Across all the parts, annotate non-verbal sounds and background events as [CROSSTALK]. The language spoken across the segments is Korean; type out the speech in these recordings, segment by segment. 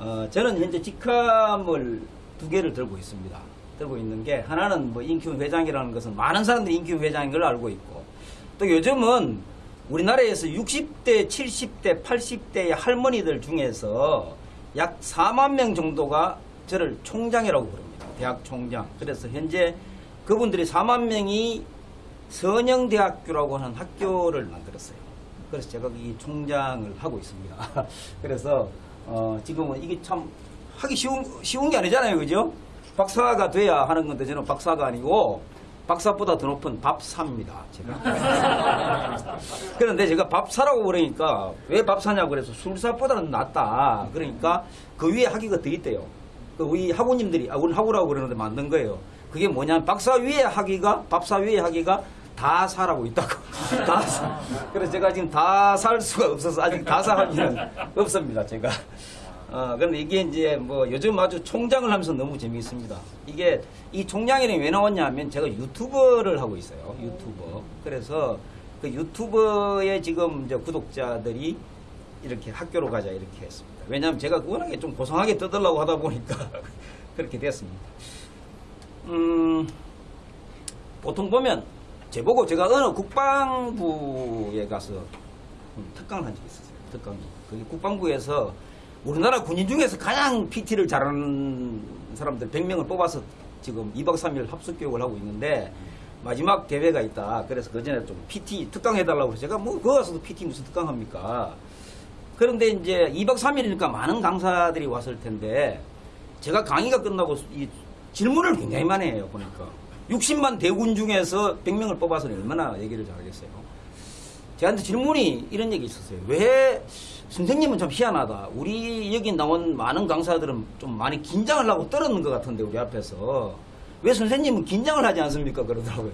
어, 저는 현재 직함을 두 개를 들고 있습니다. 들고 있는 게 하나는 뭐 인큐 회장이라는 것은 많은 사람들이 인큐 회장인 걸 알고 있고 또 요즘은 우리나라에서 60대, 70대, 80대의 할머니들 중에서 약 4만 명 정도가 저를 총장이라고 부릅니다. 대학 총장. 그래서 현재 그분들이 4만 명이 선영대학교라고 하는 학교를 만들었어요. 그래서 제가 이 총장을 하고 있습니다. [LAUGHS] 그래서 어, 지금은 이게 참 하기 쉬운 쉬운 게 아니잖아요, 그죠? 박사가 돼야 하는 건데 저는 박사가 아니고 박사보다 더 높은 밥사입니다. 제가. [LAUGHS] 그런데 제가 밥사라고 그러니까 왜 밥사냐고 그래서 술사보다는 낫다. 그러니까 그 위에 학위가 더 있대요. 그 우리 학우님들이 아, 우리 학우라고 그러는데 만든 거예요. 그게 뭐냐면 박사 위에 학위가 밥사 위에 학위가 다 사라고 있다고. [LAUGHS] 다 사. 그래서 제가 지금 다 살 수가 없어서 아직 다 사할 일은 없습니다. 제가. 어, 근데 이게 이제 뭐 요즘 아주 총장을 하면서 너무 재미있습니다. 이게 이 총장이름이 왜 나왔냐 하면 제가 유튜버를 하고 있어요. 유튜버. 그래서 그 유튜버의 지금 이제 구독자들이 이렇게 학교로 가자 이렇게 했습니다. 왜냐하면 제가 워낙에 좀 고상하게 떠들라고 하다 보니까 [LAUGHS] 그렇게 됐습니다. 음, 보통 보면 제보고 제가 어느 국방부에 가서 특강을 한 적이 있었어요. 특강이. 그게 국방부에서 우리나라 군인 중에서 가장 PT를 잘하는 사람들 100명을 뽑아서 지금 2박 3일 합숙 교육을 하고 있는데 마지막 대회가 있다. 그래서 그 전에 좀 PT 특강 해달라고 해서 제가 뭐 그거 가서도 PT 무슨 특강 합니까? 그런데 이제 2박 3일이니까 많은 강사들이 왔을 텐데 제가 강의가 끝나고 이 질문을 굉장히 많이 해요. 보니까 60만 대군 중에서 100명을 뽑아서 얼마나 얘기를 잘하겠어요. 저한테 질문이 이런 얘기 있었어요. 왜 선생님은 좀 희한하다. 우리 여기 나온 많은 강사들은 좀 많이 긴장을 하고 떨었는 것 같은데 우리 앞에서 왜 선생님은 긴장을 하지 않습니까? 그러더라고요.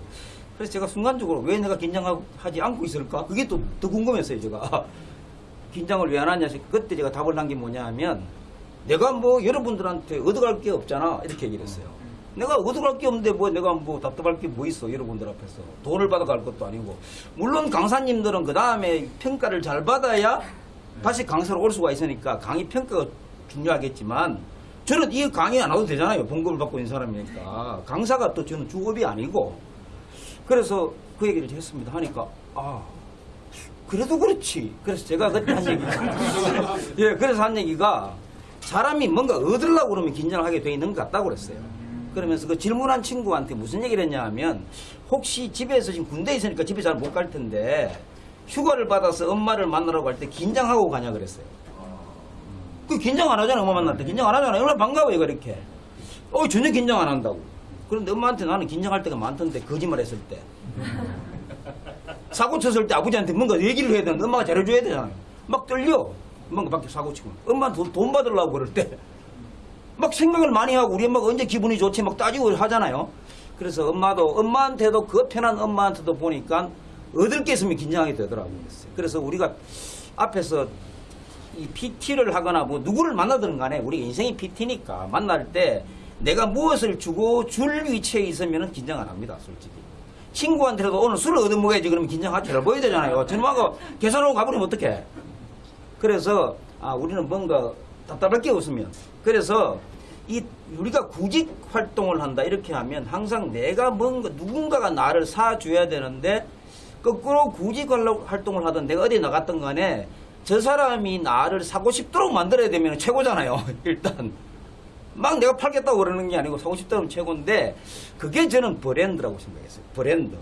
그래서 제가 순간적으로 왜 내가 긴장하지 않고 있을까? 그게 또 더 궁금했어요. 제가 긴장을 왜 안 하냐. 그때 제가 답을 한 게 뭐냐 하면 내가 뭐 여러분들한테 얻어갈 게 없잖아. 이렇게 얘기를 했어요. 내가 얻어갈 게 없는데 뭐 내가 뭐 답답할 게 뭐 있어. 여러분들 앞에서. 돈을 받아갈 것도 아니고. 물론 강사님들은 그 다음에 평가를 잘 받아야 다시 강사로 올 수가 있으니까 강의 평가가 중요하겠지만 저는 이 강의 안 와도 되잖아요. 봉급을 받고 있는 사람이니까. 강사가 또 저는 주업이 아니고. 그래서 그 얘기를 했습니다. 하니까, 아, 그래도 그렇지. 그래서 제가 그때 한 얘기가. [LAUGHS] 예, 그래서 한 얘기가 사람이 뭔가 얻으려고 그러면 긴장을 하게 돼 있는 것 같다고 그랬어요. 그러면서 그 질문한 친구한테 무슨 얘기를 했냐 하면 혹시 집에서 지금 군대에 있으니까 집에 잘 못 갈 텐데 휴가를 받아서 엄마를 만나러 갈때 긴장하고 가냐 그랬어요. 그 긴장 안 하잖아, 엄마 만날 때. 긴장 안 하잖아. 얼마나 반가워요, 그렇게. 어, 전혀 긴장 안 한다고. 그런데 엄마한테 나는 긴장할 때가 많던데, 거짓말 했을 때. 사고 쳤을 때 아버지한테 뭔가 얘기를 해야 되는데 엄마가 잘해줘야 되잖아요. 막 떨려. 뭔가 밖에 사고 치고. 엄마 돈, 돈 받으려고 그럴 때. 막 생각을 많이 하고 우리 엄마가 언제 기분이 좋지 막 따지고 하잖아요. 그래서 엄마도, 엄마한테도 그 편한 엄마한테도 보니까 얻을 게 있으면 긴장하게 되더라고요. 그래서 우리가 앞에서 이 PT를 하거나 뭐 누구를 만나든 간에 우리 인생이 PT니까 만날 때 내가 무엇을 주고 줄 위치에 있으면 긴장 안 합니다. 솔직히. 친구한테도 오늘 술을 얻어먹어야지 그러면 긴장하지 잘 보여야 되잖아요. 저놈하고 계산하고 가버리면 어떡해. 그래서 아 우리는 뭔가 답답할 게 없으면 그래서 이 우리가 구직 활동을 한다 이렇게 하면 항상 내가 뭔가 누군가가 나를 사줘야 되는데 거꾸로 구직 활동을 하든 내가 어디 나갔던 간에 저 사람이 나를 사고 싶도록 만들어야 되면 최고잖아요. [LAUGHS] 일단 막 내가 팔겠다고 그러는 게 아니고 사고 싶다면 최고인데 그게 저는 브랜드라고 생각했어요. 브랜드.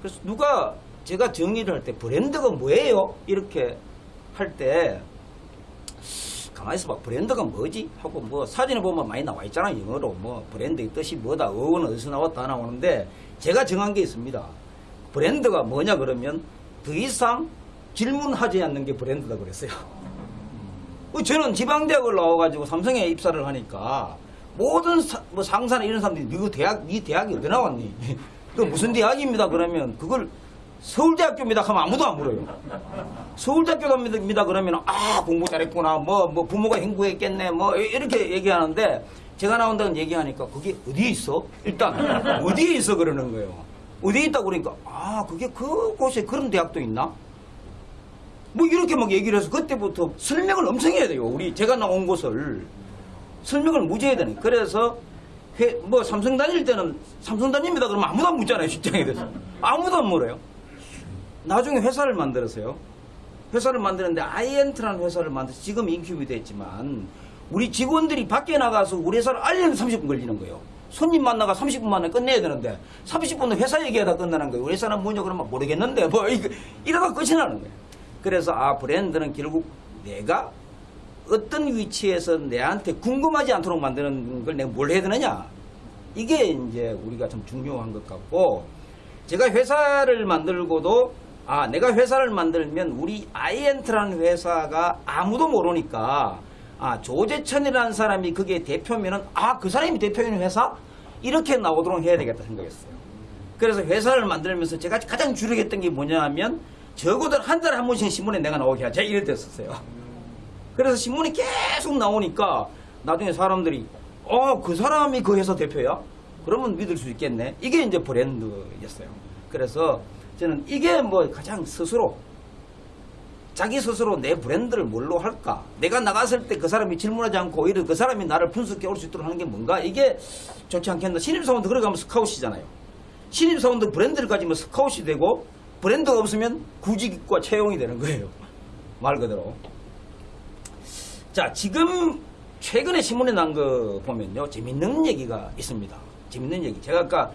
그래서 누가 제가 정의를 할 때 브랜드가 뭐예요? 이렇게 할때 가만히 있어봐 브랜드가 뭐지? 하고 뭐 사진을 보면 많이 나와 있잖아요. 영어로 뭐 브랜드의 뜻이 뭐다. 어원은 어디서 나왔다 나오는데 제가 정한 게 있습니다. 브랜드가 뭐냐 그러면 더 이상 질문하지 않는 게 브랜드다 그랬어요. 어, 저는 지방대학을 나와가지고 삼성에 입사를 하니까 모든 사, 뭐 상사나 이런 사람들이 너 대학, 네 대학이 어디 나왔니? 그 무슨 대학입니다 그러면 그걸 서울대학교입니다 하면 아무도 안 물어요. 서울대학교입니다 그러면 아 공부 잘했구나 뭐, 뭐 부모가 행복했겠네 뭐 이렇게 얘기하는데 제가 나온다는 얘기하니까 그게 어디에 있어? 일단 [LAUGHS] 어디에 있어 그러는 거예요. 어디에 있다고 그러니까 아 그게 그곳에 그런 대학도 있나? 뭐 이렇게 막 얘기를 해서 그때부터 설명을 엄청 해야 돼요. 우리 제가 나온 곳을 설명을 무지 해야 되는. 그래서 회, 뭐 삼성 다닐 때는 삼성 다닙니다 그러면 아무도 안 묻잖아요 직장에 대해서 아무도 안 물어요. 나중에 회사를 만들었어요. 회사를 만드는데 아이엔트라는 회사를 만들어서 지금 인큐비 됐지만 우리 직원들이 밖에 나가서 우리 회사를 알리는 30분 걸리는 거예요. 손님 만나가 30분 만에 끝내야 되는데 30분은 회사 얘기하다 끝나는 거예요. 우리 회사는 뭐냐 그러면 모르겠는데 뭐 [LAUGHS] 이거 이러다 끝이 나는 거예요. 그래서 아 브랜드는 결국 내가 어떤 위치에서 내한테 궁금하지 않도록 만드는 걸 내가 뭘 해야 되느냐 이게 이제 우리가 좀 중요한 것 같고 제가 회사를 만들고도 아 내가 회사를 만들면 우리 아이엔트라는 회사가 아무도 모르니까 아 조재천이라는 사람이 그게 대표면은 아 그 사람이 대표인 회사 이렇게 나오도록 해야 되겠다 생각했어요. 그래서 회사를 만들면서 제가 가장 주력했던 게 뭐냐 하면 적어도 한 달에 한 번씩 신문에 내가 나오게 하자 이럴 때였었어요. 그래서 신문이 계속 나오니까 나중에 사람들이 어 그 사람이 그 회사 대표야? 그러면 믿을 수 있겠네. 이게 이제 브랜드였어요. 그래서 저는 이게 뭐 가장 스스로 자기 스스로 내 브랜드를 뭘로 할까? 내가 나갔을 때 그 사람이 질문하지 않고 오히려 그 사람이 나를 분석해 올 수 있도록 하는 게 뭔가? 이게 좋지 않겠나? 신입사원도 그러가면 스카웃이잖아요. 신입사원도 브랜드를 가지면 스카웃이 되고 브랜드가 없으면 구직과 채용이 되는 거예요. [LAUGHS] 말 그대로. 자, 지금 최근에 신문에 난 거 보면요. 재밌는 얘기가 있습니다. 재밌는 얘기. 제가 아까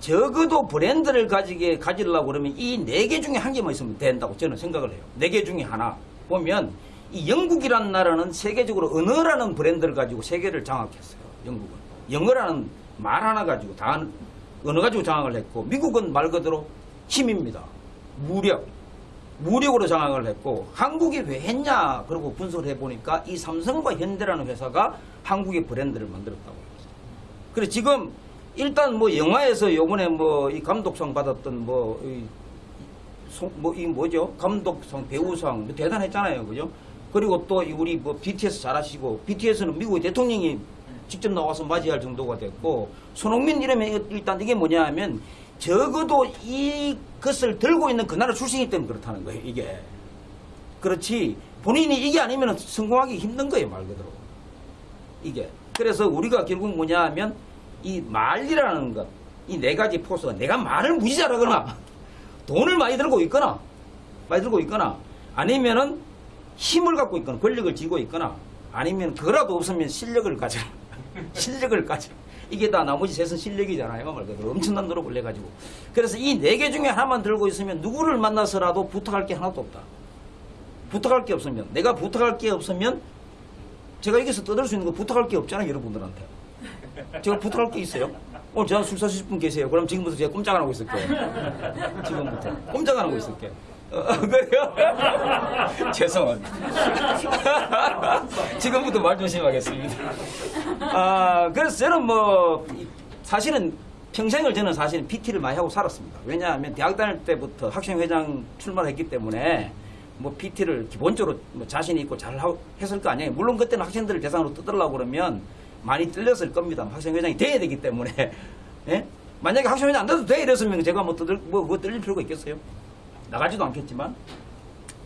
적어도 브랜드를 가지게 가지려고 그러면 이 네 개 중에 한 개만 있으면 된다고 저는 생각을 해요. 네 개 중에 하나. 보면 이 영국이라는 나라는 세계적으로 언어라는 브랜드를 가지고 세계를 장악했어요. 영국은. 영어라는 말 하나 가지고 다 언어 가지고 장악을 했고 미국은 말 그대로 힘입니다. 무력. 무력으로 장악을 했고 한국이 왜 했냐 그러고 분석을 해보니까 이 삼성과 현대라는 회사가 한국의 브랜드를 만들었다고 합니다. 그래 지금 일단 뭐 영화에서 요번에 뭐 이 감독상 받았던 뭐이 뭐 이 뭐죠? 감독상 배우상 뭐 대단했잖아요. 그죠? 그리고 또이 우리 뭐 BTS 잘하시고 BTS는 미국의 대통령이 직접 나와서 맞이할 정도가 됐고 손흥민 이러면 일단 이게 뭐냐 하면 적어도 이것을 들고 있는 그 나라 출신이기 때문에 그렇다는 거예요 이게. 그렇지 본인이 이게 아니면 성공하기 힘든 거예요 말 그대로. 이게. 그래서 우리가 결국 뭐냐 하면 이 말이라는 것 이 네 가지 포스가 내가 말을 무지 잘하거나 돈을 많이 들고 있거나 많이 들고 있거나 아니면은 힘을 갖고 있거나 권력을 쥐고 있거나 아니면 그거라도 없으면 실력을 가져 [LAUGHS] 실력을 가져. 이게 다 나머지 셋은 실력이잖아요 말 그대로. 엄청난 노력을 해가지고. 그래서 이 네 개 중에 하나만 들고 있으면 누구를 만나서라도 부탁할 게 하나도 없다. 부탁할 게 없으면. 내가 부탁할 게 없으면 제가 여기서 떠들 수 있는 거 부탁할 게 없잖아요 여러분들한테 제가 부탁할 게 있어요 오늘 저한 술 사실 분 계세요 그럼 지금부터 제가 꼼짝 안 하고 있을게요 지금부터 꼼짝 안 하고 있을게요 어, [LAUGHS] 그래요? [LAUGHS] 죄송합니다. [LAUGHS] 지금부터 말 조심하겠습니다. 아, 그래서 저는 뭐, 이- 사실은 평생을 저는 사실은 PT를 많이 하고 살았습니다. 왜냐하면 대학 다닐 때부터 학생회장 출마를 했기 때문에 뭐 PT를 기본적으로 뭐 자신 있고 잘 하- 했을 거 아니에요. 물론 그때는 학생들을 대상으로 뜯으려고 그러면 많이 뚫렸을 겁니다. 학생회장이 돼야 되기 때문에. 예? 만약에 학생회장 안 돼도 돼 이랬으면 제가 뭐 뜯을, 뭐, 그거 뚫릴 필요가 있겠어요? 나가지도 않겠지만.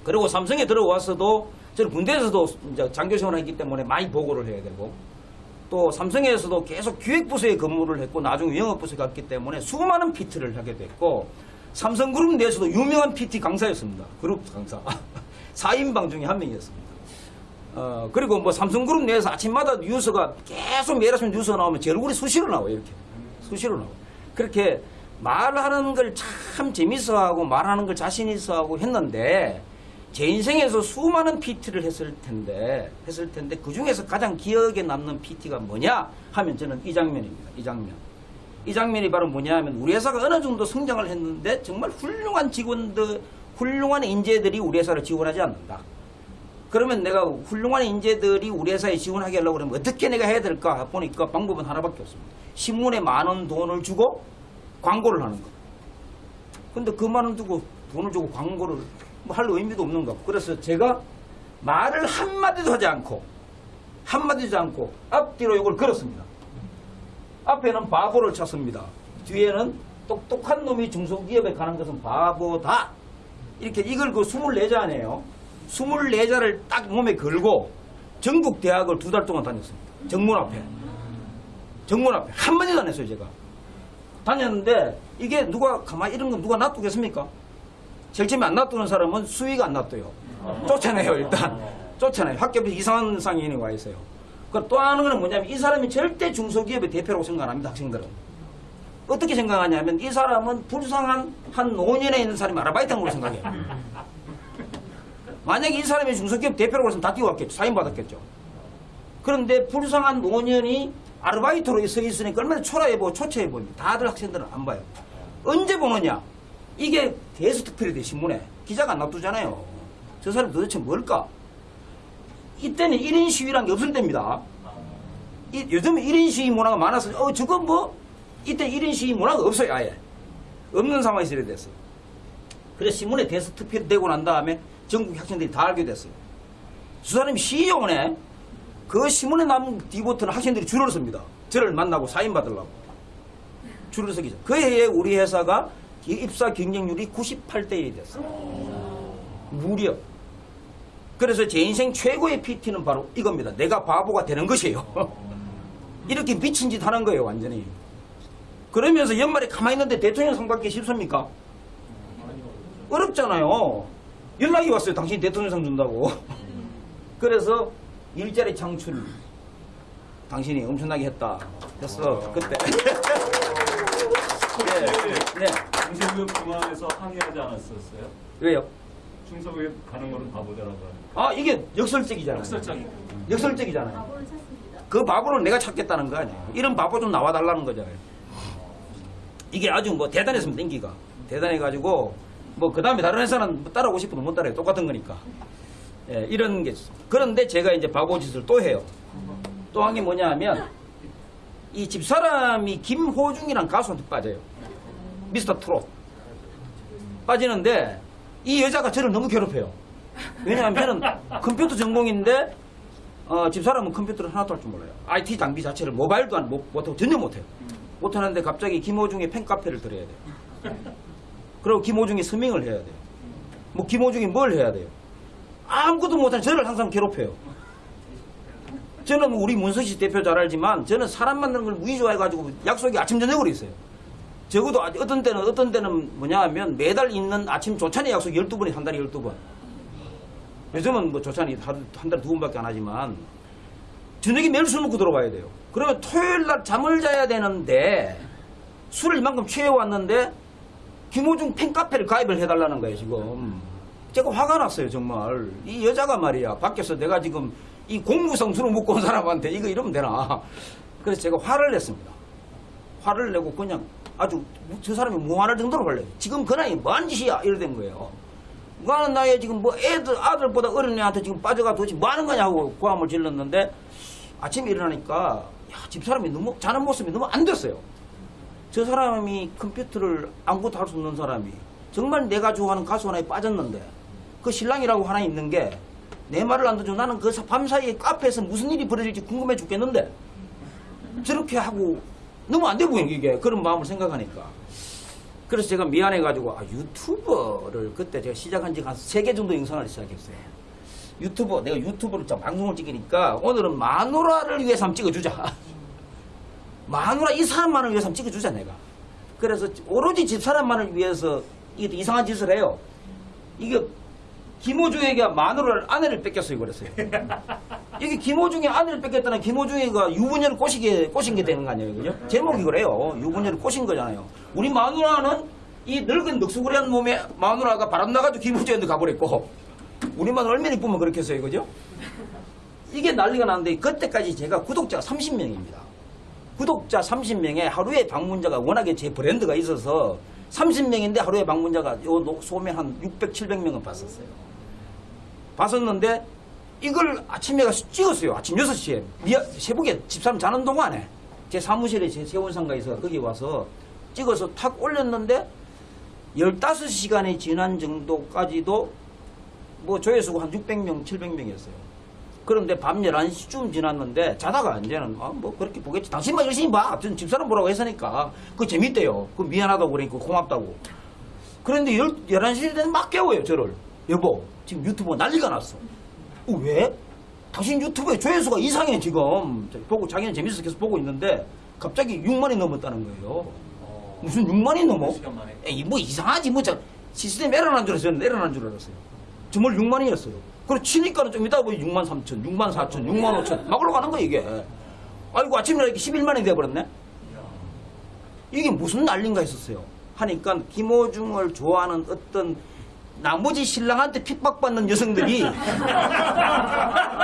그리고 삼성에 들어와서도 저는 군대에서도 이제 장교 생활을 했기 때문에 많이 보고를 해야 되고 또 삼성에서도 계속 기획부서에 근무를 했고 나중에 영업부서에 갔기 때문에 수많은 PT를 하게 됐고 삼성그룹 내에서도 유명한 PT 강사였습니다. 그룹 강사. [LAUGHS] 4인방 중에 한 명이었습니다. 어, 그리고 뭐 삼성그룹 내에서 아침마다 뉴스가 계속 매일 아침 뉴스가 나오면 제 얼굴이 수시로 나와요. 이렇게. 수시로 나와요. 그렇게 말하는 걸 참 재밌어 하고 말하는 걸 자신 있어 하고 했는데 제 인생에서 수많은 PT를 했을 텐데 했을 텐데 그 중에서 가장 기억에 남는 PT가 뭐냐 하면 저는 이 장면입니다. 이 장면. 이 장면이 바로 뭐냐 하면 우리 회사가 어느 정도 성장을 했는데 정말 훌륭한 직원들, 훌륭한 인재들이 우리 회사를 지원하지 않는다. 그러면 내가 훌륭한 인재들이 우리 회사에 지원하게 하려고 그러면 어떻게 내가 해야 될까 보니까 방법은 하나밖에 없습니다. 신문에 많은 돈을 주고 광고를 하는 거. 근데 그 많은 두고 돈을 주고 광고를 뭐 할 의미도 없는 거. 그래서 제가 말을 한마디도 하지 않고 한마디도 하지 않고 앞뒤로 이걸 걸었습니다. 앞에는 바보를 찾습니다. 뒤에는 똑똑한 놈이 중소기업에 가는 것은 바보다. 이렇게 이걸 그 24잔이에요. 24자를 딱 몸에 걸고 전국 대학을 두 달 동안 다녔습니다. 정문 앞에. 정문 앞에. 한마디도 안 했어요, 제가. 다녔는데 이게 누가 가만히 이런 건 누가 놔두겠습니까? 제일 처음에 안 놔두는 사람은 수위가 안 놔둬요. 쫓아내요, 일단. 쫓아내요. 학교에 이상한 상인이 와 있어요. 그또 하는 거는 뭐냐면 이 사람이 절대 중소기업의 대표라고 생각 안 합니다, 학생들은. 어떻게 생각하냐면 이 사람은 불쌍한 한 노년에 있는 사람이 아르바이트 한 걸로 생각해요. 만약에 이 사람이 중소기업 대표라고 했으면 다 뛰어왔겠죠. 사인받았겠죠. 그런데 불쌍한 노년이 아르바이트로 서 있으니까 얼마나 초라해 보고 초췌해 보입니다. 다들 학생들은 안 봐요. 언제 보느냐? 이게 데스트 피리드 신문에 기자가 안 놔두잖아요. 저 사람 도대체 뭘까? 이때는 1인 시위란 게 없을 때입니다. 이, 요즘 1인 시위 문화가 많아서 어 저거 뭐 이때 1인 시위 문화가 없어요 아예 없는 상황에서 이래 됐어요 그래서 신문에 피리드 되고 난 다음에 전국 학생들이 다 알게 됐어요 저 사람이 시의원에 그 신문에 남은 디보트는 학생들이 줄을 섭니다 저를 만나고 사인 받으려고 줄을 서기죠 그 해에 우리 회사가 이 입사 경쟁률이 98대 1이 됐어요 무려 그래서 제 인생 최고의 PT는 바로 이겁니다. 내가 바보가 되는 것이에요. [LAUGHS] 이렇게 미친 짓 하는 거예요, 완전히. 그러면서 연말에 가만히 있는데 대통령 상 받기 쉽습니까? 어렵잖아요. 연락이 왔어요. 당신이 대통령 상 준다고. 그래서 일자리 창출 당신이 엄청나게 했다. 했어. 그때. 네. 네. 중소기업 중앙에서 항의하지 않았었어요? 왜요? 중소기업 가는 거는 바보더라고요. 아, 이게 역설적이잖아요. 역설적인 역설적이잖아요. 바보를 찾습니다. 그 바보를 내가 찾겠다는 거 아니에요. 이런 바보 좀 나와달라는 거잖아요. 이게 아주 뭐 대단했습니다, 인기가. 대단해가지고, 뭐, 그 다음에 다른 회사는 뭐 따라오고 싶어도 못 따라요. 똑같은 거니까. 예, 이런 게. 그런데 제가 이제 바보 짓을 또 해요. 또 한 게 뭐냐 하면, 이 집사람이 김호중이란 가수한테 빠져요. 미스터 트롯. 빠지는데, 이 여자가 저를 너무 괴롭혀요. 왜냐하면 저는 컴퓨터 전공인데, 어, 집사람은 컴퓨터를 하나도 할 줄 몰라요. IT 장비 자체를 모바일도 안, 못, 못하고 전혀 못해요. 못하는데 갑자기 김호중의 팬카페를 들어야 돼요. 그리고 김호중이 서밍을 해야 돼요. 뭐 김호중이 뭘 해야 돼요. 아무것도 못하는 저를 항상 괴롭혀요. 저는 우리 문서시 대표 잘 알지만 저는 사람 만나는 걸 무지 좋아해가지고 약속이 아침 저녁으로 있어요. 적어도 아- 어떤 때는 어떤 때는 뭐냐 하면 매달 있는 아침 조찬의 약속 12번이 한 달에 12번. 요즘은 뭐 조찬이 한 달에 두 번밖에 안 하지만 저녁에 매일 술 먹고 들어가야 돼요. 그러면 토요일 날 잠을 자야 되는데 술을 이만큼 취해왔는데 김호중 팬카페를 가입을 해달라는 거예요 지금. 제가 화가 났어요 정말. 이 여자가 말이야 밖에서 내가 지금 이 공무성 술을 먹고 온 사람한테 이거 이러면 되나. 그래서 제가 화를 냈습니다. 화를 내고 그냥 아주 저 사람이 무한할 정도로 벌려요. 지금 그 나이 뭐하는 짓이야 이래 된 거예요. 뭐하는 나이에 지금 뭐 애들 아들보다 어린 애한테 지금 빠져가 도대체 뭐 하는 거냐고 고함을 질렀는데 아침에 일어나니까 야, 집사람이 너무 자는 모습이 너무 안 됐어요. 저 사람이 컴퓨터를 아무것도 할 수 없는 사람이 정말 내가 좋아하는 가수 하나에 빠졌는데 그 신랑이라고 하나 있는 게 내 말을 안 듣죠. 나는 그 밤 사이에 카페에서 무슨 일이 벌어질지 궁금해 죽겠는데 저렇게 하고 너무 안 돼 보이는 게 그런 마음을 생각하니까 그래서 제가 미안해가지고 아, 유튜버를 그때 제가 시작한 지 한 세 개 정도 영상을 시작했어요. 유튜버 내가 유튜브를 좀 방송을 찍으니까 오늘은 마누라를 위해서 한번 찍어주자. 마누라 이 사람만을 위해서 찍어주자 내가. 그래서 오로지 집사람만을 위해서 이게 이상한 짓을 해요. 이게 김호중에게 마누라를 아내를 뺏겼어요 그랬어요. [LAUGHS] 이게 김호중의 아내를 뺏겼다는 김호중이가 유부녀를 꼬시게 꼬신 게 되는 거 아니에요, 그죠? 제목이 그래요. 유부녀를 꼬신 거잖아요. 우리 마누라는 이 늙은 늑수구리한 몸에 마누라가 바람 나가지고 김호중한테 가버렸고 우리 마누라 얼마나 이쁘면 그렇게 했어요, 그죠? 이게 난리가 났는데 그때까지 제가 구독자가 30명입니다. 구독자 30명에 하루에 방문자가 워낙에 제 브랜드가 있어서 30명인데 하루에 방문자가 요 녹- 소매 한 600, 700명은 봤었어요. 봤었는데 이걸 아침에 가서 찍었어요. 아침 6시에. 미아, 새벽에 집사람 자는 동안에 제 사무실에 제 세원상가 있어 거기 와서 찍어서 탁 올렸는데 15시간이 지난 정도까지도 뭐 조회수가 한 600명, 700명이었어요. 그런데 밤 11시쯤 지났는데 자다가 이제는 아, 뭐 그렇게 보겠지. 당신만 열심히 봐. 전 집사람 보라고 했으니까. 그거 재밌대요. 그 미안하다고 그러니까 고맙다고. 그런데 11시 되면 막 깨워요, 저를. 여보 지금 유튜브 난리가 났어. 어, 왜? 당신 유튜브에 조회수가 이상해 지금. 보고 자기는 재밌어서 계속 보고 있는데 갑자기 6만이 넘었다는 거예요. 무슨 6만이 넘어? 에이 뭐 이상하지 뭐저 시스템 에러 난 줄 알았어요. 에러 난 줄 알았어요. 정말 6만이었어요. 그래 치니까는 좀 이따 보니 6만 3천, 6만 4천, 6만 5천 막 올라가는 거야 이게. 아이고 아침에 이렇게 11만이 돼버렸네. 이게 무슨 난린가 했었어요. 하니까 김호중을 좋아하는 어떤 나머지 신랑한테 핍박받는 여성들이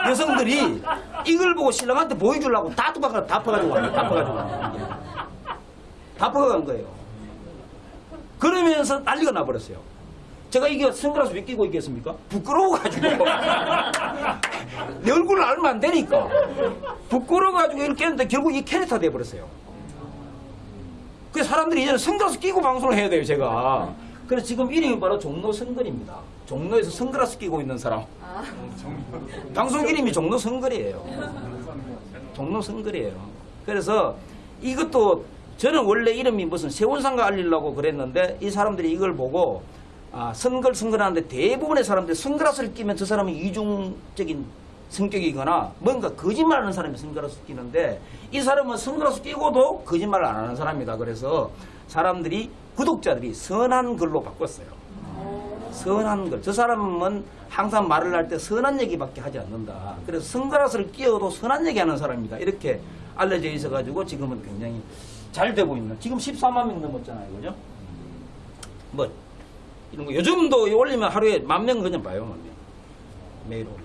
여성들이 이걸 보고 신랑한테 보여주려고 다 도박을 다 퍼가지고 왔네. 다 퍼가지고 왔네. 다 퍼간 거예요. 그러면서 난리가 나버렸어요. 제가 이게 선글라스 왜 끼고 있겠습니까? 부끄러워가지고. [LAUGHS] 내 얼굴을 알면 안 되니까. 부끄러워가지고 이렇게 했는데 결국 이 캐릭터 돼버렸어요. 그 사람들이 이제는 선글라스 끼고 방송을 해야 돼요, 제가. 그래서 지금 이름이 바로 종로 선글입니다. 종로에서 선글라스 끼고 있는 사람. 방송 이름이 종로 선글이에요. 종로 선글이에요. 그래서 이것도 저는 원래 이름이 무슨 세운상가 알리려고 그랬는데 이 사람들이 이걸 보고 아, 선글 선글하는데 대부분의 사람들이 선글라스를 끼면 저 사람은 이중적인 성격이거나 뭔가 거짓말하는 사람이 선글라스 끼는데 이 사람은 선글라스 끼고도 거짓말을 안 하는 사람이다. 그래서 사람들이 구독자들이 선한 글로 바꿨어요. 선한 글. 저 사람은 항상 말을 할 때 선한 얘기밖에 하지 않는다. 그래서 선글라스를 끼워도 선한 얘기 하는 사람이다. 이렇게 알려져 있어가지고 지금은 굉장히 잘 되고 있는. 지금 14만 명 넘었잖아요. 그죠? 뭐, 이런 거. 요즘도 올리면 하루에 만 명 그냥 봐요. 만 명. 매일 올리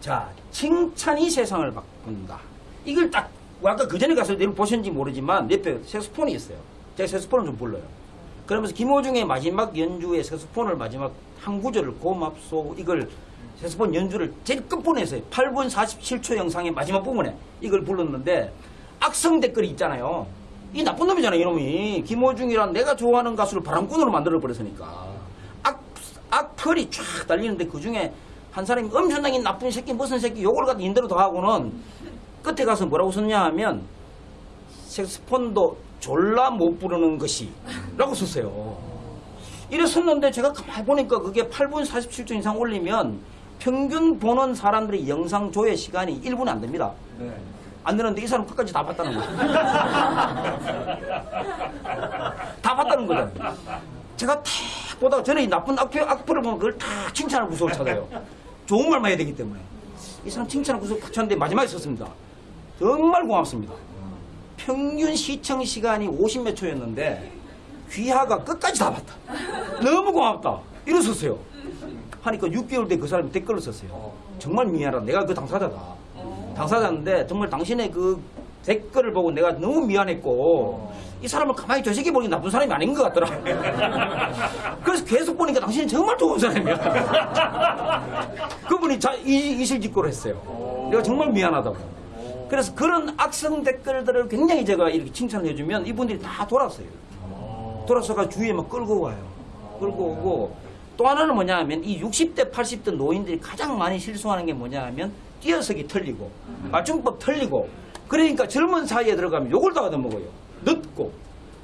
자, 칭찬이 세상을 바꾼다. 이걸 딱, 아까 그 전에 가서 내일 보셨는지 모르지만 옆에 색소폰이 있어요. 제가 색소폰을 좀 불러요. 그러면서 김호중의 마지막 연주의 색소폰을 마지막 한 구절을 고맙소 이걸 색소폰 연주를 제일 끝부분에서 8분 47초 영상의 마지막 부분에 이걸 불렀는데 악성 댓글이 있잖아요. 이 나쁜 놈이잖아요, 이놈이. 김호중이란 내가 좋아하는 가수를 바람꾼으로 만들어 버렸으니까. 악, 악플이 쫙 달리는데 그 중에 한 사람이 엄청나게 나쁜 새끼, 무슨 새끼 욕을 갖다 인대로 더 하고는 끝에 가서 뭐라고 썼냐 하면 색스폰도 졸라 못 부르는 것이 라고 썼어요. 이래 썼는데 제가 가만히 보니까 그게 8분 47초 이상 올리면 평균 보는 사람들의 영상 조회 시간이 1분 안 됩니다. 네. 안 되는데 이 사람 끝까지 다 봤다는 거예요. [LAUGHS] 다 봤다는 거죠. 제가 탁 보다가 저는 이 나쁜 악플, 악플을 보면 그걸 다 칭찬할 구석을 찾아요. 좋은 말만 해야 되기 때문에. 이 사람 칭찬할 구석을 탁 찾는데 마지막에 썼습니다. 정말 고맙습니다. 평균 시청 시간이 50몇 초였는데 귀하가 끝까지 다 봤다. 너무 고맙다. 이러셨어요. 하니까 6개월 뒤에 그 사람이 댓글을 썼어요. 정말 미안하다. 내가 그 당사자다. 당사자인데 정말 당신의 그 댓글을 보고 내가 너무 미안했고 이 사람을 가만히 저 새끼 보니 나쁜 사람이 아닌 것 같더라. [LAUGHS] 그래서 계속 보니까 당신이 정말 좋은 사람이야. 그분이 자, 이, 이실직고를 했어요. 내가 정말 미안하다고. 그래서 그런 악성 댓글들을 굉장히 제가 이렇게 칭찬해주면 이분들이 다 돌았어요. 돌아서가 주위에 막 끌고 와요. 끌고 오고 또 하나는 뭐냐 하면 이 60대, 80대 노인들이 가장 많이 실수하는 게 뭐냐 하면 뛰어서기 틀리고 맞춤법 틀리고 그러니까 젊은 사이에 들어가면 욕을 다 얻어먹어요. 늦고.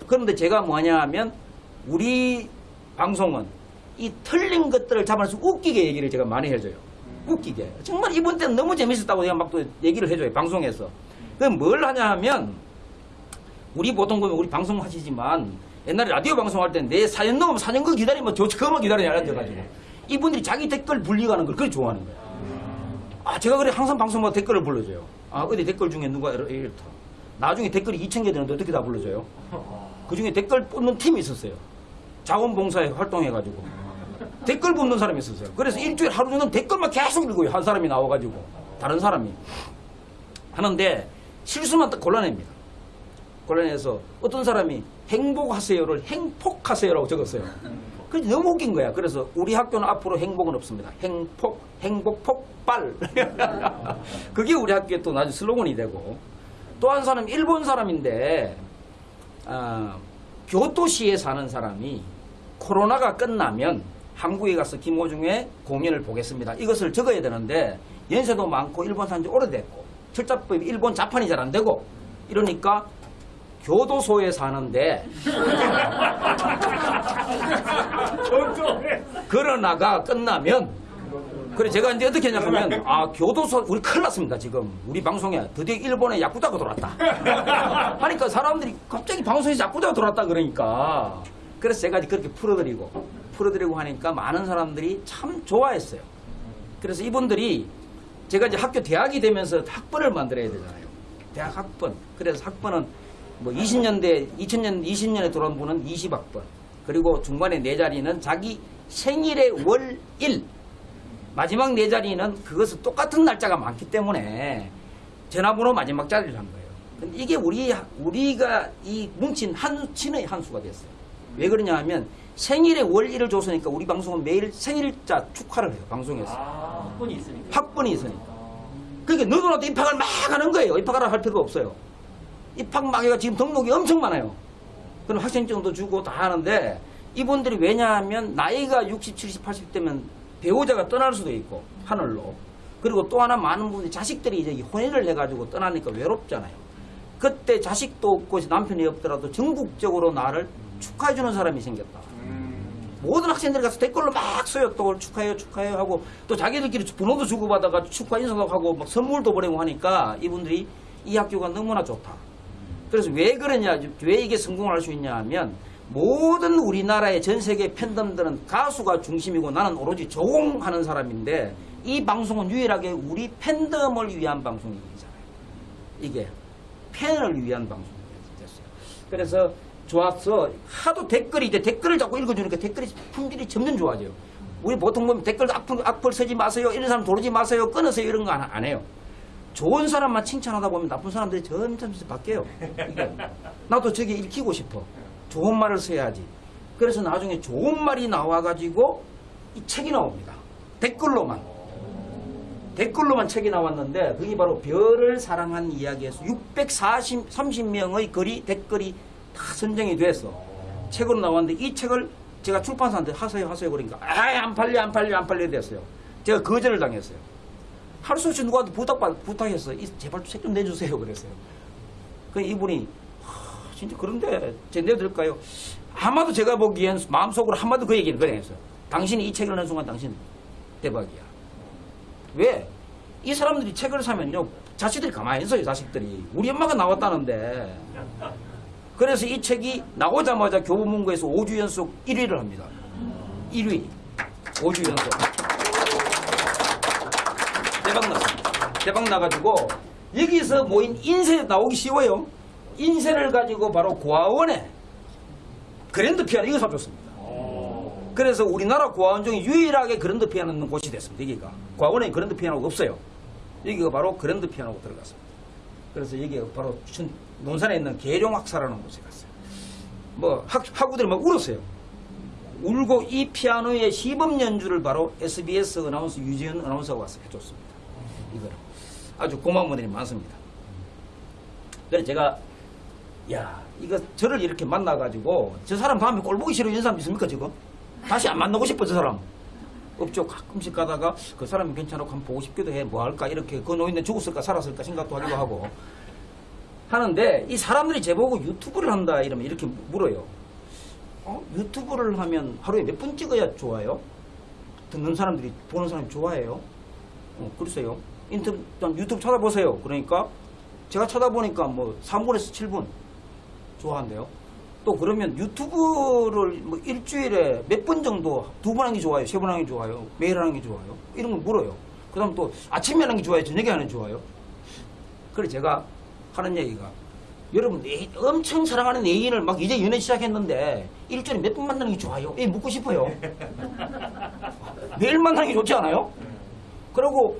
그런데 제가 뭐냐 하면 우리 방송은 이 틀린 것들을 잡아서 웃기게 얘기를 제가 많이 해줘요. 웃기게. 정말 이번 때는 너무 재밌었다고 내가 막 또 얘기를 해줘요. 방송에서. 그럼 뭘 하냐 하면 우리 보통 보면 우리 방송 하시지만 옛날에 라디오 방송할 때 내 사연 넣으면 사연 거 기다리면 저 그만 기다리냐 앉아가지고 이분들이 자기 댓글 불리가는 걸 그렇게 좋아하는 거예요. 아 제가 그래 항상 방송마다 댓글을 불러줘요. 아 어디 댓글 중에 누가 이렇- 이렇다. 나중에 댓글이 2천 개 되는데 어떻게 다 불러줘요? 그 중에 댓글 뽑는 팀이 있었어요. 자원봉사에 활동해가지고 댓글 뽑는 사람이 있었어요. 그래서 일주일 하루 종일 댓글만 계속 읽어요. 한 사람이 나와가지고 다른 사람이 하는데 실수만 딱 골라냅니다. 골라내서 어떤 사람이 행복하세요를 행복하세요라고 적었어요. 그래서 너무 웃긴 거야. 그래서 우리 학교는 앞으로 행복은 없습니다. 행복, 행복 폭발. 그게 우리 학교의 또 나중에 슬로건이 되고 또 한 사람 일본 사람인데 아, 교토시에 사는 사람이 코로나가 끝나면 한국에 가서 김호중의 공연을 보겠습니다. 이것을 적어야 되는데 연세도 많고 일본 산지 오래됐고 철자법이 일본 자판이 잘 안 되고 이러니까 교도소에 사는데 그러나가 끝나면 그래 제가 이제 어떻게 했냐면 아 교도소 우리 큰일 났습니다 지금. 우리 방송에 드디어 일본에 야쿠자가 들어왔다. 하니까 [LAUGHS] 사람들이 갑자기 방송에서 야쿠자가 들어왔다 그러니까. 그래서 제가 그렇게 풀어드리고 풀어드리고 하니까 많은 사람들이 참 좋아했어요. 그래서 이분들이 제가 이제 학교 대학이 되면서 학번을 만들어야 되잖아요. 대학 학번. 그래서 학번은 뭐 20년대 2000년 20년에 들어온 분은 20학번 그리고 중간에 네 자리는 자기 생일의 월 일 마지막 네 자리는 그것은 똑같은 날짜가 많기 때문에 전화번호 마지막 자리를 한 거예요. 근데 이게 우리 우리가 이 뭉친 한 친의 한 수가 됐어요. 왜 그러냐 하면 생일의 월일을 줬으니까 우리 방송은 매일 생일자 축하를 해요. 방송에서. 아, 학번이 있으니까. 학번이 있으니까. 그러니까 너도 나도 입학을 막 하는 거예요. 입학하라 할 필요가 없어요. 입학 막 해가 지금 등록이 엄청 많아요. 그럼 학생증도 주고 다 하는데 이분들이 왜냐하면 나이가 60, 70, 80 되면 배우자가 떠날 수도 있고 하늘로 그리고 또 하나 많은 분들이 자식들이 이제 혼인을 해가지고 떠나니까 외롭잖아요. 그때 자식도 없고 남편이 없더라도 전국적으로 나를 축하해주는 사람이 생겼다. 모든 학생들이 가서 댓글로 막 써요. 또 축하해요, 축하해요 하고 또 자기들끼리 번호도 주고받아가 축하 인사도 하고 막 선물도 보내고 하니까 이분들이 이 학교가 너무나 좋다. 그래서 왜 그러냐, 왜 이게 성공을 할수 있냐 하면 모든 우리나라의 전 세계 팬덤들은 가수가 중심이고 나는 오로지 조공하는 사람인데 이 방송은 유일하게 우리 팬덤을 위한 방송이잖아요. 이게 팬을 위한 방송이 됐어요. 그래서 좋았어. 하도 댓글이 이제 댓글을 자꾸 읽어주니까 댓글이 품질이 점점 좋아져요. 우리 보통 보면 댓글 악플, 악플 쓰지 마세요. 이런 사람 도르지 마세요. 끊으세요. 이런 거 안 해요. 좋은 사람만 칭찬하다 보면 나쁜 사람들이 점점 점점 바뀌어요. 이게. 나도 저게 읽히고 싶어. 좋은 말을 써야지. 그래서 나중에 좋은 말이 나와가지고 이 책이 나옵니다. 댓글로만. 댓글로만 책이 나왔는데 그게 바로 별을 사랑한 이야기에서 640, 30명의 글이 댓글이 다 선정이 돼서 책으로 나왔는데 이 책을 제가 출판사한테 하세요 하세요 그러니까 아안 팔려 안 팔려 안 팔려 됐어요. 제가 거절을 당했어요. 할수 없이 누구한테 부탁, 부탁했어. 이 제발 책 좀 내주세요. 그랬어요. 그 이분이, 하, 진짜 그런데, 제 내드릴까요? 아마도 제가 보기엔 마음속으로 한마디 그 얘기를 그래 했어요. 당신이 이 책을 낸 순간 당신 대박이야. 왜? 이 사람들이 책을 사면요. 자식들이 가만히 있어요. 자식들이. 우리 엄마가 나왔다는데. 그래서 이 책이 나오자마자 교보문고에서 5주 연속 1위를 합니다. 1위. 5주 연속. 대박 났습니다. 대박 나가지고 여기서 모인 인쇄 나오기 쉬워요. 인쇄를 가지고 바로 고아원에 그랜드 피아노 이거 사줬습니다. 그래서 우리나라 고아원 중에 유일하게 그랜드 피아노 있는 곳이 됐습니다. 여기가 고아원에 그랜드 피아노가 없어요. 여기가 바로 그랜드 피아노가 들어갔습니다. 그래서 여기가 바로 춘, 논산에 있는 계룡학사라는 곳에 갔어요. 뭐 학, 학우들이 막 울었어요. 울고 이 피아노의 시범 연주를 바로 SBS 아나운서 유지현 아나운서가 와서 해줬습니다. 이거를 아주 고마운 분들이 많습니다. 그래서 제가 야 이거 저를 이렇게 만나가지고 저 사람 다음에 꼴 보기 싫어 이런 사람 있습니까 지금? 다시 안 만나고 싶어 저 사람. 없죠. 가끔씩 가다가 그 사람이 괜찮고 한번 보고 싶기도 해. 뭐 할까 이렇게 그 노인네 죽었을까 살았을까 생각도 하기도 하고 하는데 이 사람들이 제보고 유튜브를 한다 이러면 이렇게 물어요. 어? 유튜브를 하면 하루에 몇 분 찍어야 좋아요? 듣는 사람들이 보는 사람이 좋아해요? 어, 글쎄요. 인터넷 유튜브 찾아보세요. 그러니까 제가 찾아보니까 뭐 3분에서 7분 좋아한대요. 또 그러면 유튜브를 뭐 일주일에 몇 번 정도 두 번 하는 게 좋아요? 세 번 하는 게 좋아요? 매일 하는 게 좋아요? 이런 걸 물어요. 그 다음 또 아침에 하는 게 좋아요? 저녁에 하는 게 좋아요? 그래 제가 하는 얘기가 여러분 엄청 사랑하는 애인을 막 이제 연애 시작했는데 일주일에 몇 번 만나는 게 좋아요? 예, 묻고 싶어요. [LAUGHS] 매일 만나는 게 좋지 않아요? 그리고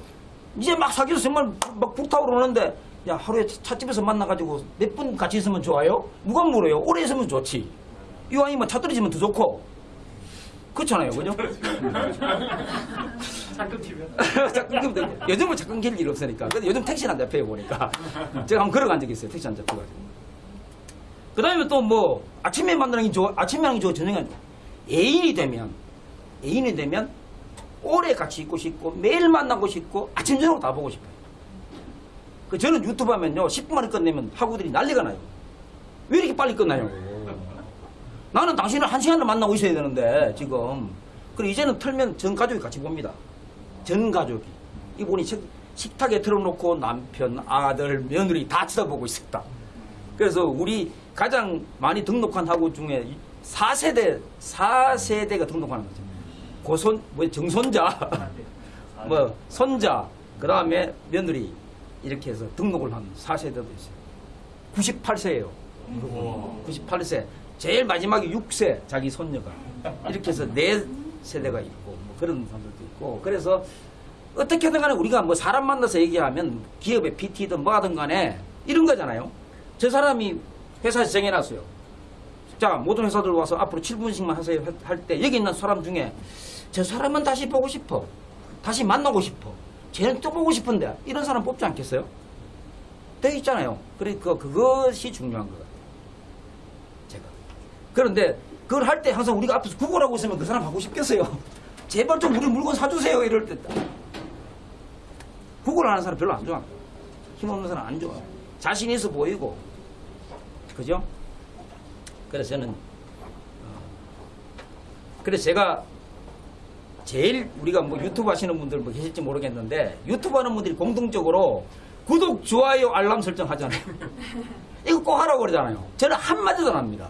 이제 막 사귀어서 정말 막 불타오르는데 야 하루에 차- 찻집에서 만나가지고 몇 분 같이 있으면 좋아요? 누가 물어요? 오래 있으면 좋지. 이왕이면 차 떨어지면 더 좋고. 그렇잖아요, 그죠? 잠깐 튀면. 자꾸 요즘은 자꾸 길일 없으니까. 근데 요즘 택시 안 잡혀요, 보니까. [LAUGHS] 제가 한번 걸어간 적이 있어요, 택시 안 잡혀가지고. 그 다음에 또 뭐, 아침에 만나는 게 좋아, 아침에 하는 게 좋아, 저녁에. 애인이 되면, 애인이 되면, 오래 같이 있고 싶고, 매일 만나고 싶고, 아침, 저녁 다 보고 싶어요. 그 저는 유튜브 하면요, 10분 만에 끝내면 학우들이 난리가 나요. 왜 이렇게 빨리 끝나요? 나는 당신을 한 시간을 만나고 있어야 되는데, 지금. 그리고 이제는 틀면 전 가족이 같이 봅니다. 전 가족이. 이분이 식- 식탁에 틀어놓고 남편, 아들, 며느리 다 쳐다보고 있었다. 그래서 우리 가장 많이 등록한 학우 중에 4세대, 4세대가 등록하는 거죠. 고손, 뭐 정손자, 뭐 손자, 그 다음에 며느리 이렇게 해서 등록을 한 4세대도 있어요. 98세예요. 98세. 제일 마지막에 6세 자기 손녀가 이렇게 해서 네 세대가 있고 뭐 그런 사람들도 있고 그래서 어떻게든 간에 우리가 뭐 사람 만나서 얘기하면 기업의 PT든 뭐하든 간에 이런 거잖아요. 저 사람이 회사에서 정해놨어요. 자 모든 회사들 와서 앞으로 7분씩만 하세요 할 때 여기 있는 사람 중에 저 사람은 다시 보고 싶어. 다시 만나고 싶어. 쟤는 또 보고 싶은데 이런 사람 뽑지 않겠어요? 돼 있잖아요. 그러니까 그것이 중요한 것 같아요. 제가. 그런데 그걸 할 때 항상 우리가 앞에서 구걸하고 있으면 그 사람 하고 싶겠어요. [LAUGHS] 제발 좀 우리 물건 사주세요. 이럴 때. 구걸하는 사람 별로 안 좋아. 힘없는 사람 안 좋아. 자신 있어 보이고. 그죠? 그래서 저는, 어, 그래서 제가 제일 우리가 뭐 유튜브 하시는 분들 뭐 계실지 모르겠는데 유튜브 하는 분들이 공통적으로 구독, 좋아요, 알람 설정 하잖아요. [LAUGHS] 이거 꼭 하라고 그러잖아요. 저는 한마디도 안 합니다.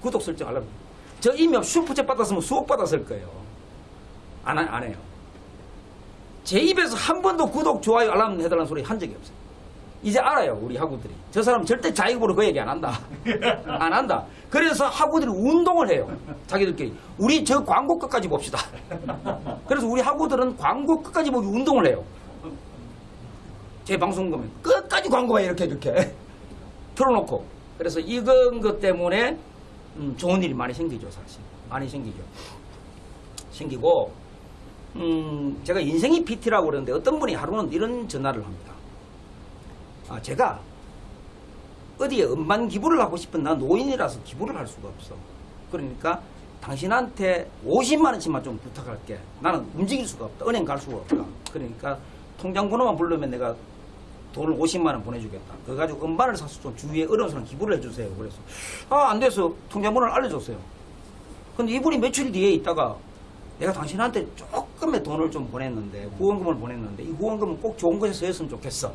구독 설정 알람. 저 이미 슈퍼챗 받았으면 수억 받았을 거예요. 안, 하- 안 해요. 제 입에서 한 번도 구독, 좋아요, 알람 해달라는 소리 한 적이 없어요. 이제 알아요, 우리 학우들이. 저 사람 절대 자기보로 그 얘기 안 한다. [LAUGHS] 안 한다. 그래서 학우들이 운동을 해요. 자기들끼리. 우리 저 광고 끝까지 봅시다. 그래서 우리 학우들은 광고 끝까지 보기 운동을 해요. 제 방송 보면 끝까지 광고가 이렇게 이렇게 [LAUGHS] 틀어놓고. 그래서 이건 것 때문에 음, 좋은 일이 많이 생기죠, 사실. 많이 생기죠. 생기고, 음, 제가 인생이 PT라고 그러는데 어떤 분이 하루는 이런 전화를 합니다. 아, 제가 어디에 음반 기부를 하고 싶은 나 노인이라서 기부를 할 수가 없어. 그러니까 당신한테 50만 원씩만 좀 부탁할게. 나는 움직일 수가 없다. 은행 갈 수가 없다. 그러니까 통장 번호만 부르면 내가 돈을 50만 원 보내주겠다. 그거 가지고 음반을 사서 좀 주위에 어려운 사람 기부를 해주세요. 그래서 아 안 돼서 통장 번호를 알려줬어요. 근데 이분이 며칠 뒤에 있다가 내가 당신한테 조금의 돈을 좀 보냈는데 후원금을 보냈는데 이 후원금은 꼭 좋은 곳에 쓰였으면 좋겠어.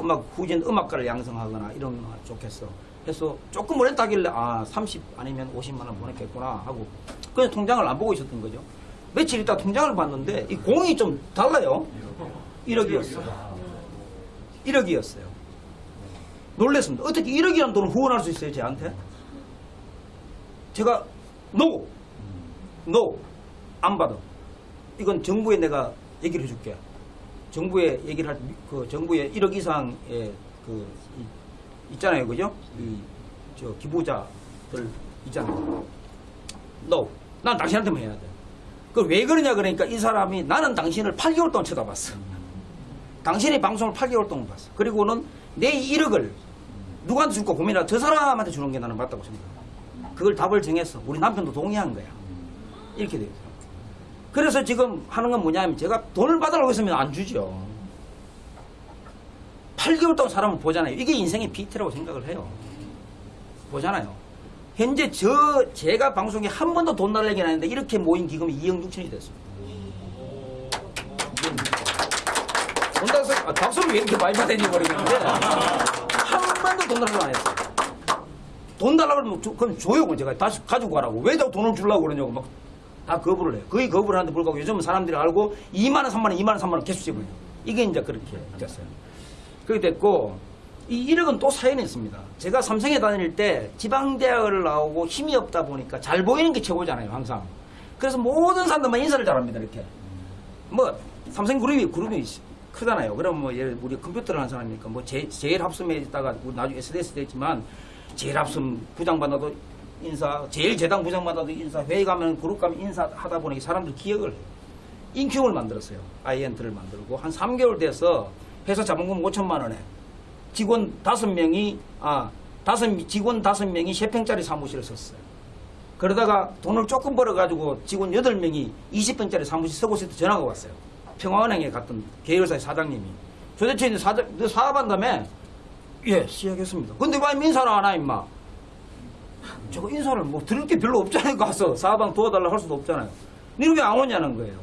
음악 후진 음악가를 양성하거나 이런 거 좋겠어. 그래서 조금 보냈다길래 아 30 아니면 50만 원 보냈겠구나 하고 그냥 통장을 안 보고 있었던 거죠. 며칠 있다 통장을 봤는데 이 공이 좀 달라요. 1억이었어. 1억이었어요. 놀랬습니다. 어떻게 1억이라는 돈을 후원할 수 있어요, 쟤한테? 제가, no! no! 안 받아. 이건 정부에 내가 얘기를 해줄게. 정부에 얘기를 할, 그, 정부에 1억 이상의 그, 이- 있잖아요, 그죠? 이, 저, 기부자들 있잖아요. no! 난 당신한테만 해야 돼. 그 왜 그러냐 그러니까 이 사람이 나는 당신을 8개월 동안 쳐다봤어. 당신의 방송을 8개월 동안 봤어. 그리고는 내 1억을 누구한테 줄까 고민하다 저 사람한테 주는 게 나는 맞다고 생각해. 그걸 답을 정했어. 우리 남편도 동의한 거야. 이렇게 돼요. 그래서 지금 하는 건 뭐냐면 제가 돈을 받으라고 했으면 안 주죠. 8개월 동안 사람을 보잖아요. 이게 인생의 비트라고 생각을 해요. 보잖아요. 현재 저 제가 방송에 한 번도 돈안 했는데 이렇게 모인 기금이 2억 6천이 됐습니다. 돈 달서 아, 박수를 왜 이렇게 많이 받았니 모르겠는데 한 번도 돈 달라고 안 했어요. 돈 달라고 그러면 조-. 그럼 제가 다시 가지고 가라고. 왜 자꾸 돈을 주려고 그러냐고 막 다 거부를 해요. 거의 거부를 하는데 불구하고 요즘은 사람들이 알고 2만 원, 3만 원, 2만 원, 3만 원 계속 지불해요. 이게 이제 그렇게 됐어요. 그렇게 됐고 이 1억은 또 사연이 있습니다. 제가 삼성에 다닐 때 지방대학을 나오고 힘이 없다 보니까 잘 보이는 게 최고잖아요. 항상. 그래서 모든 사람들만 인사를 잘합니다. 이렇게. 뭐 삼성 그룹이 그룹이 크잖아요. 그럼 뭐 예를 우리 컴퓨터를 하는 사람이니까 뭐 제, 제일 합섬에 있다가 나중에 SDS 됐지만 제일 합섬 부장 받아도 인사, 제일 재당 부장 받아도 인사, 회의 가면 그룹 가면 인사하다 보니 사람들 기억을. 인큐을 만들었어요. 아이엔트를 만들고 한 3개월 돼서 회사 자본금 5천만 원에 직원 5명이 아 다섯 직원 5명이 3평짜리 사무실을 썼어요. 그러다가 돈을 조금 벌어가지고 직원 8명이 20평짜리 사무실 쓰고 있을 때 전화가 왔어요. 평화은행에 갔던 계열사의 사장님이. 도대체 사장, 너 사업한다며? 예, 시작했습니다. 근데 왜 민사를 안 하, 임마? 제가 인사를 뭐 들을 게 별로 없잖아요. 가서 사방 도와달라 할 수도 없잖아요. 니는 왜 안 오냐는 거예요.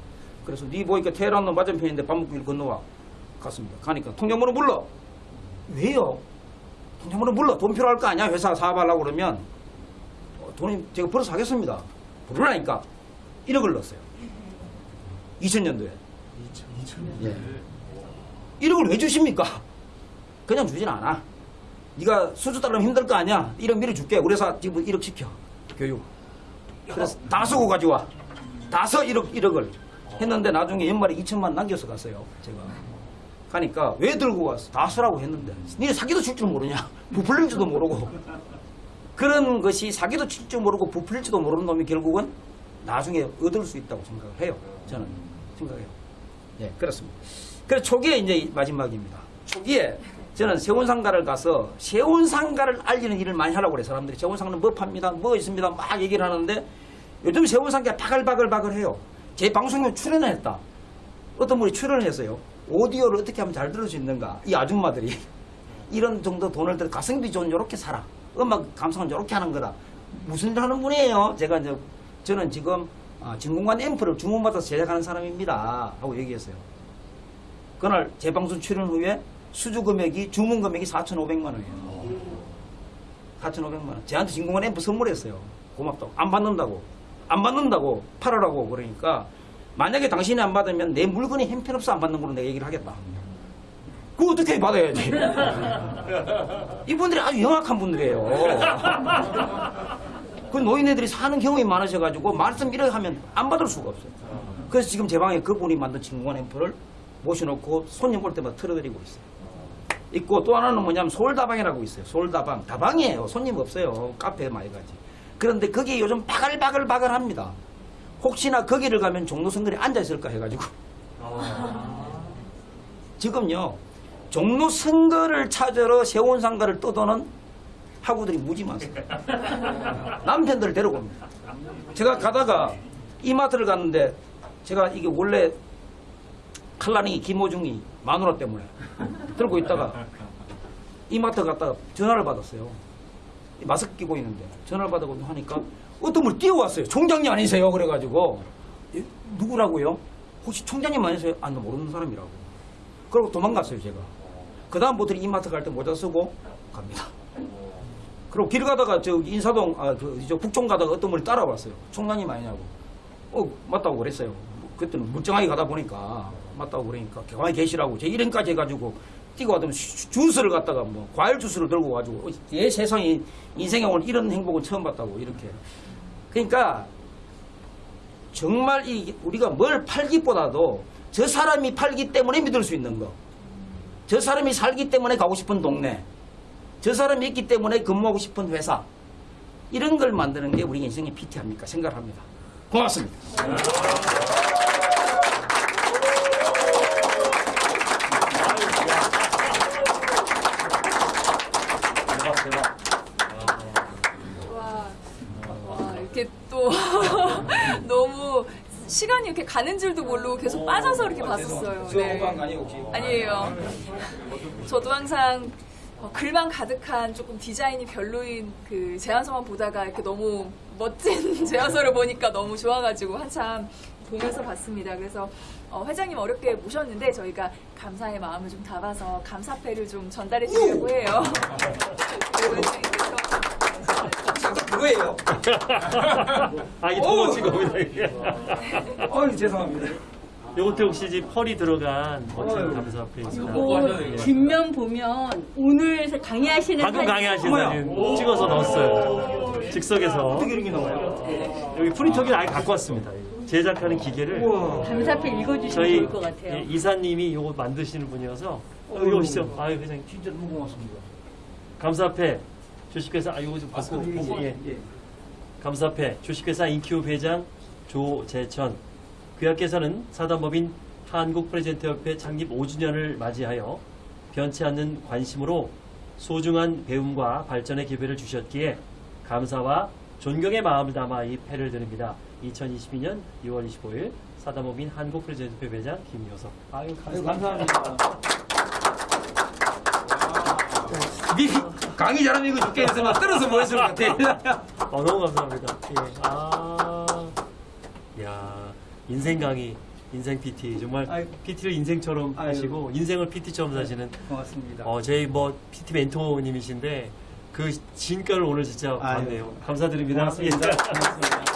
그래서 니 보니까 테헤란로 맞은편인데 밥 먹고 길 건너와. 갔습니다. 가니까 통장번호 불러. 왜요? 통장번호 불러. 돈 필요할 거 아니야? 회사 사업하려고 그러면 어, 돈이 제가 벌어서 하겠습니다. 부르라니까 1억을 넣었어요. 2000년도에. 예. 1억을 왜 주십니까? 그냥 주진 않아. 네가 수주 따르면 힘들 거 아니야. 1억 밀어줄게. 우리 회사 지금 1억 시켜. 교육. 그래서 다 쓰고 가져와. 다써 1억, 1억을. 했는데 나중에 연말에 2천만 남겨서 갔어요. 제가. 가니까 왜 들고 왔어? 다 쓰라고 했는데. 니네 사기도 칠 줄 모르냐? 부풀릴 줄도 모르고. 그런 것이 사기도 칠 줄 모르고 부풀릴지도 모르는 놈이 결국은 나중에 얻을 수 있다고 생각을 해요. 저는 생각해요. 예, 그렇습니다. 그래서 초기에 이제 마지막입니다. 초기에 저는 세운상가를 가서 세운상가를 알리는 일을 많이 하라고 그래 사람들이 세운상가는 뭐 팝니다, 뭐 있습니다 막 얘기를 하는데 요즘 세운상가가 바글바글바글 해요. 제 방송에 출연을 했다. 어떤 분이 출연을 했어요. 오디오를 어떻게 하면 잘 들을 수 있는가. 이 아줌마들이 [LAUGHS] 이런 정도 돈을 들여 가성비 좋은 요렇게 살아. 음악 감상은 요렇게 하는 거다. 무슨 일 하는 분이에요? 제가 이제 저는 지금 아, 진공관 앰프를 주문받아서 제작하는 사람입니다. 하고 얘기했어요. 그날 재방송 출연 후에 수주 금액이 주문 금액이 4,500만 원이에요. 4,500만 원. 저한테 진공관 앰프 선물했어요. 고맙다고. 안 받는다고. 안 받는다고. 팔으라고. 그러니까 만약에 당신이 안 받으면 내 물건이 형편없어 안 받는 걸로 내가 얘기를 하겠다. 그거 어떻게 받아야지? [LAUGHS] 이분들이 아주 영악한 분들이에요. [LAUGHS] 그 노인네들이 사는 경험이 많으셔가지고 말씀 이렇게 하면 안 받을 수가 없어요. 그래서 지금 제 방에 그분이 만든 진공관 앰프를 모셔놓고 손님 올 때마다 틀어드리고 있어요. 있고 또 하나는 뭐냐면 서울다방이라고 있어요. 서울다방. 다방이에요. 손님 없어요. 카페 많이 가지. 그런데 거기 요즘 바글바글바글 합니다. 혹시나 거기를 가면 종로선거리 앉아있을까 해가지고. 지금요, 종로 선거를 찾으러 세원상가를 떠도는 학우들이 무지 많습니다. 남편들을 데리고 옵니다. 제가 가다가 이마트를 갔는데 제가 이게 원래 칼라닝이 김호중이 마누라 때문에 들고 있다가 이마트 갔다가 전화를 받았어요. 마스크 끼고 있는데 전화를 받아고 하니까 어떤 분 뛰어왔어요. 총장님 아니세요? 그래가지고 예? 누구라고요? 혹시 총장님 아니세요? 아, 나 모르는 사람이라고. 그러고 도망갔어요, 제가. 그 다음부터 이마트 갈 때 모자 쓰고 갑니다. 그리고 길 가다가 저 인사동, 아, 그, 저 북촌 가다가 어떤 분이 따라왔어요. 총장님 아니냐고. 어, 맞다고 그랬어요. 그때는 멀쩡하게 가다 보니까 맞다고 그러니까 가만히 계시라고 제 이름까지 해가지고 뛰고 가더니 주- 주스를 갖다가 뭐 과일 주스를 들고 가지고 어, 내 세상에 인생에 오늘 이런 행복은 처음 봤다고 이렇게. 그러니까 정말 이 우리가 뭘 팔기보다도 저 사람이 팔기 때문에 믿을 수 있는 거. 저 사람이 살기 때문에 가고 싶은 동네. 저 사람이 있기 때문에 근무하고 싶은 회사. 이런 걸 만드는 게 우리 인생의 PT 아닙니까? 생각을 합니다. 고맙습니다. 가는 줄도 모르고 계속 빠져서 이렇게 봤었어요. 네. 아니에요 혹시? 아니에요. 저도 항상 어, 글만 가득한 조금 디자인이 별로인 그 제안서만 보다가 이렇게 너무 멋진 [LAUGHS] 제안서를 보니까 너무 좋아가지고 한참 보면서 봤습니다. 그래서 어, 회장님 어렵게 모셨는데 저희가 감사의 마음을 좀 담아서 감사패를 좀 전달해 드리려고 해요. [LAUGHS] [LAUGHS] 그거예요. [LAUGHS] 아, 어우. 도치겁니다 이게. [LAUGHS] 어이 죄송합니다. 요것도 혹시 지금 펄이 들어간 멋진 어휴. 감사패입니다. 요거 뒷면 보면 오늘 강의하시는 방금 사진- 강의하신. 사진 찍어서 넣었어요. 즉석에서. 어떻게 이렇게 나와요? 여기 프린터기를 아예 갖고 왔습니다. 제작하는 기계를. 감사패 읽어주시면 저희 좋을 것 같아요. 예, 이사님이 요거 만드시는 분이어서 여기 오시죠. 아유, 회장님. 진짜 너무 고맙습니다. 감사패 주식회사 아 요거 좀 받고 보고 예. 감사패 주식회사 인큐 회장 조재천 그야께서는 사단법인 한국프레젠트협회 창립 5주년을 맞이하여 변치 않는 관심으로 소중한 배움과 발전의 기회를 주셨기에 감사와 존경의 마음을 담아 이 패를 드립니다. 2022년 6월 25일 사단법인 한국프레젠트협회 회장 김효석 아유 아유, 감사합니다. 감사합니다. 미, 강의 잘하면 이거 줄게 해서 막 떨어서 모였을 것 같아. 어, 너무 감사합니다. 예. 아, 야, 인생 강의, 인생 PT 정말 아이고. PT를 인생처럼 아이고. 하시고 인생을 PT처럼 사시는 고맙습니다. 어, 저희 뭐 PT 멘토님이신데 그 진가를 오늘 진짜 아유. 봤네요. 감사드립니다. 고맙습니다. 예. 고맙습니다.